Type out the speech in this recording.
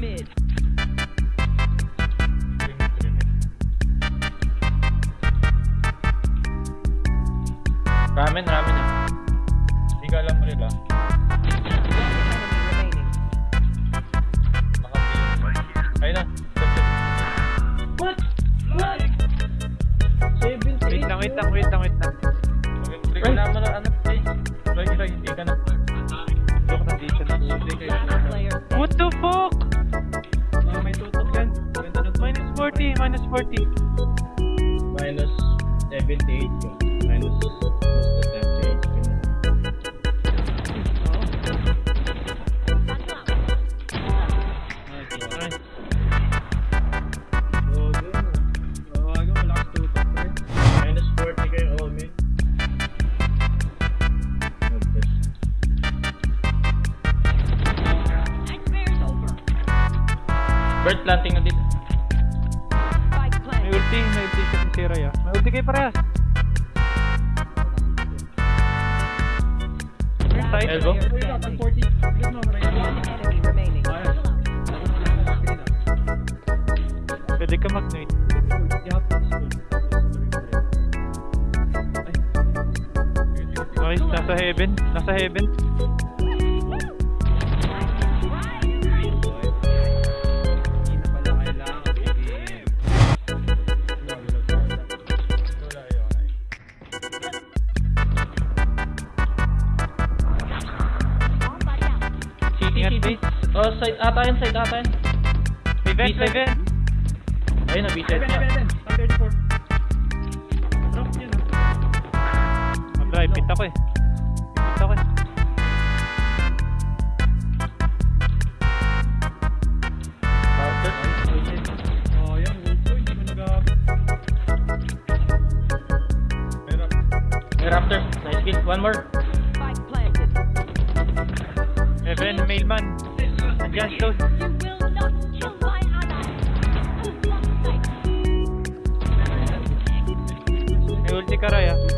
mid. Ramen, ramen ah. Hindi ka alam mo nila. Ayun na. What? What? Wait lang, wait lang, wait lang, wait lang. Wait, wait, wala mo na ano. 40, minus 40. Minus 78 yun. Minus basta 78 yun. Nice. Nice. Oh, good. May ulti, may ulti siya si Raya. May ulti kayo parehas. Side. Elbow. player Uy, dapat standing. 40. Please, no, right One now. enemy remaining. Ayos. Ako na lang ang screen, ah. Pwede ka. Ay. Nice, nasa heaven. Nasa heaven. Base. Oh, side ata yan, side ata yan. May vent, may vent. Ayun na, B-side seven. Top 34. Drop yun. ah. Mag-drive, pit ako eh. Pit ako eh. Oh, Raptor. Nice kill. One more. Heaven, mailman. My ally. May ulti ka, Raya.